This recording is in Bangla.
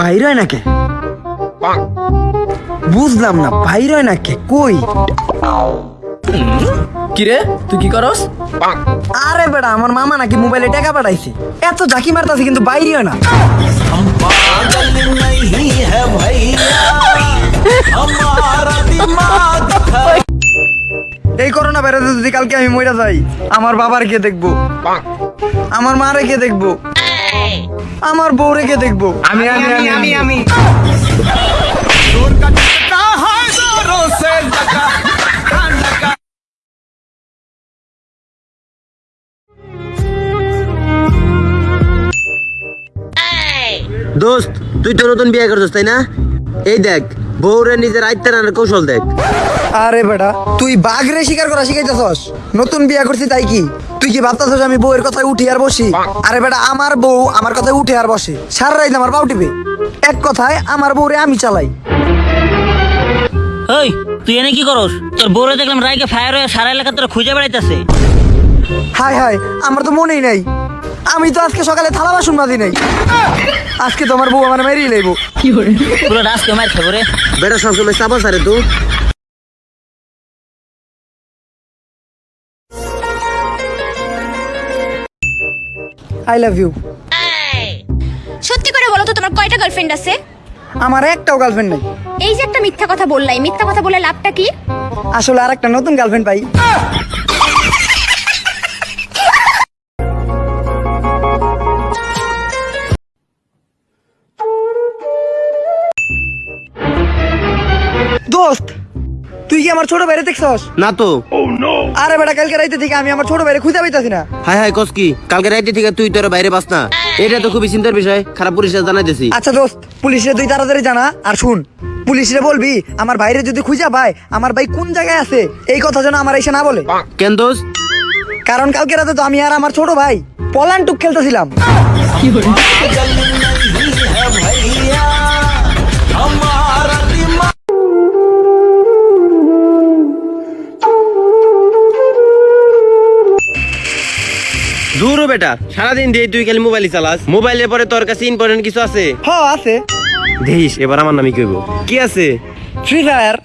বাইর হয় না কে? বুঝলাম না বাইর হয় না কে? কই? কিরে তুই কি করস? আরে বেটা আমার মামা নাকি মোবাইলে টাকা পাঠাইছে। এত ঝাঁকি মারতাছে কিন্তু বাইরে না। এই করোনা ভাইরাসে যদি কালকে আমি মরে যাই আমার বাবার কে দেখব? আমার মারে কে দেখব? আমার বউ রেখে দেখব। আমি আমি আমি আমি আমি। দোস্ত তুই তো নতুন বিয়ে করছিস তাই না? এই দেখ বউরে নিজের আয়ত্তে রান্নার কৌশল দেখ। আরে বেটা তুই বাঘরে শিকার করা শিখাইতেছস? নতুন বিয়া করছি তাই কি? তুই কি ভাবতেছস আমি বউয়ের কথায় উঠি আর বসি? আরে বেটা আমার বউ আমার কথায় উঠে আর বসে। সারা রাইতে আমার পাউ টিপে। এক কথায় আমার বউরে আমি চালাই। ওই তুই এনে কি করস? তোর বউরে দেখলাম রাইকে ফায়ার হয়ে সারা এলাকা তোরা খুঁজে বেড়াইতেছে। হাই হাই আমার তো মনেই নাই। আমি তো আজকে সকালে থালা বাসন মাজি নাই। আজকে তোমার বউ আমার মেরিয়ে লইব। পুরো রাস্তা মার খাব রে। বেটা সবসময় চাপা সারে তুই আই লাভ ইউ সত্যি করে বলো তো তোমার কয়টা গার্লফ্রেন্ড আছে? আমার একটাও গার্লফ্রেন্ড নাই। এই যে একটা মিথ্যা কথা বললাই মিথ্যা কথা বলে লাভটা কি? আসলে আর একটা নতুন গার্লফ্রেন্ড পাই। দোস্ত তুই কি আমার ছোট বাইরে দেখছস? না তো। আরে বেটা কালকে রাইতে থেকে আমি আমার ছোট বাইরে খুঁজে পাইতাছি না। হাই হাই কসকি কালকে রাইতে থেকে তুই তোর বাইরে বাস না। এটা তো খুবই চিন্তার বিষয়। খারাপ পরিষ্কার জানাই দিছি। আচ্ছা দোস্ত পুলিশে তুই তাড়াতাড়ি জানা আর শুন। পুলিশে বলবি আমার বাইরে যদি খুঁজে পায় আমার ভাই কোন জায়গায় আছে এই কথা যেন আমার এসে না বলে। কেন দোস্ত? কারণ কালকে রাতে তো আমি আর আমার ছোট ভাই পলান টুক খেলতেছিলাম দূর হ বেটা সারাদিন দিয়ে তুই খালি মোবাইল চালাস। মোবাইলের পরে তোর কাছে ইম্পর্টেন্ট কিছু আছে? হ আছে। দেখিস এবার আমার নামই কইব। কি আছে? Free fire